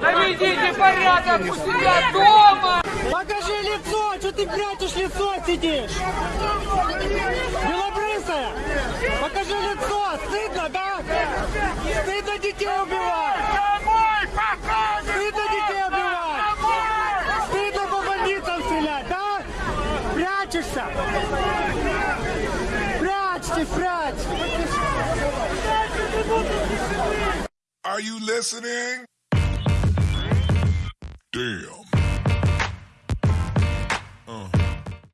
Наведите порядок у себя дома! Покажи лицо! Что ты прячешь лицо сидишь? Белобрысая! Покажи лицо! Стыдно, да? Стыдно детей убивать! Прячешься! Прячьтесь, прячьтесь! Are you listening? Damn.